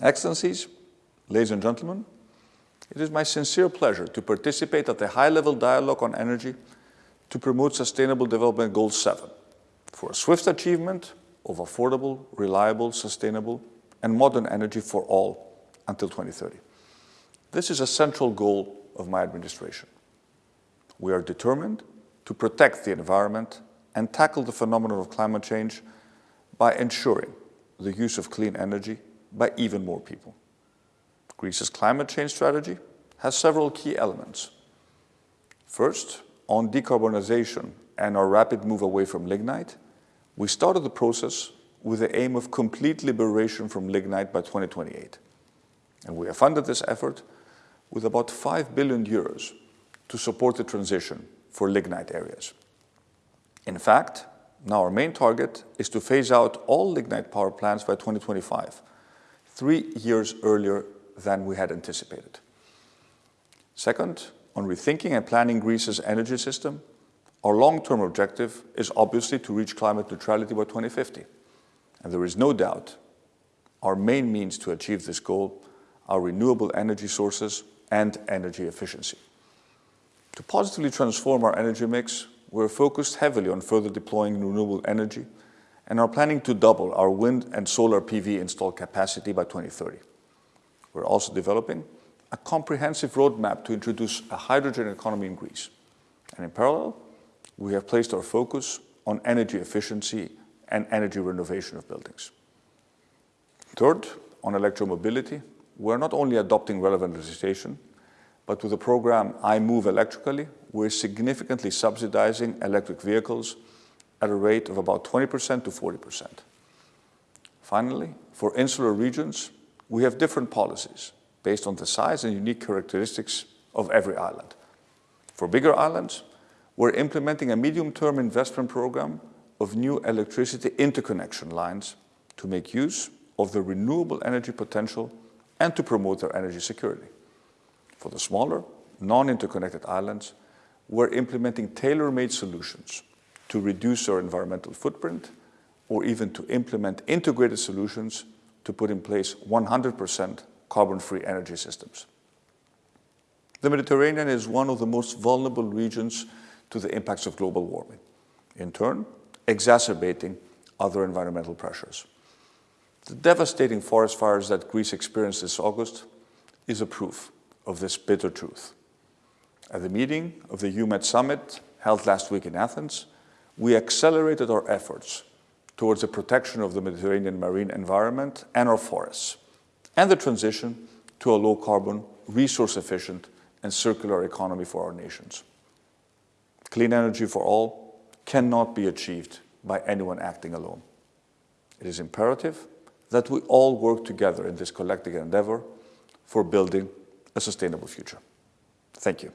Excellencies, ladies and gentlemen, it is my sincere pleasure to participate at the high-level dialogue on energy to promote Sustainable Development Goal 7 for a swift achievement of affordable, reliable, sustainable and modern energy for all until 2030. This is a central goal of my administration. We are determined to protect the environment and tackle the phenomenon of climate change by ensuring the use of clean energy by even more people. Greece's climate change strategy has several key elements. First, on decarbonization and our rapid move away from lignite, we started the process with the aim of complete liberation from lignite by 2028. And we have funded this effort with about 5 billion euros to support the transition for lignite areas. In fact, now our main target is to phase out all lignite power plants by 2025, three years earlier than we had anticipated. Second, on rethinking and planning Greece's energy system, our long-term objective is obviously to reach climate neutrality by 2050. And there is no doubt our main means to achieve this goal are renewable energy sources and energy efficiency. To positively transform our energy mix, we're focused heavily on further deploying renewable energy and are planning to double our wind and solar PV installed capacity by 2030. We're also developing a comprehensive roadmap to introduce a hydrogen economy in Greece. And in parallel, we have placed our focus on energy efficiency and energy renovation of buildings. Third, on electromobility, we're not only adopting relevant legislation, but with the program I Move Electrically, we're significantly subsidizing electric vehicles at a rate of about 20% to 40%. Finally, for insular regions, we have different policies based on the size and unique characteristics of every island. For bigger islands, we're implementing a medium-term investment program of new electricity interconnection lines to make use of the renewable energy potential and to promote their energy security. For the smaller, non-interconnected islands, we're implementing tailor-made solutions to reduce our environmental footprint or even to implement integrated solutions to put in place 100% carbon-free energy systems. The Mediterranean is one of the most vulnerable regions to the impacts of global warming, in turn exacerbating other environmental pressures. The devastating forest fires that Greece experienced this August is a proof of this bitter truth. At the meeting of the EUMED summit held last week in Athens, we accelerated our efforts towards the protection of the Mediterranean marine environment and our forests, and the transition to a low-carbon, resource-efficient and circular economy for our nations. Clean energy for all cannot be achieved by anyone acting alone. It is imperative that we all work together in this collective endeavor for building a sustainable future. Thank you.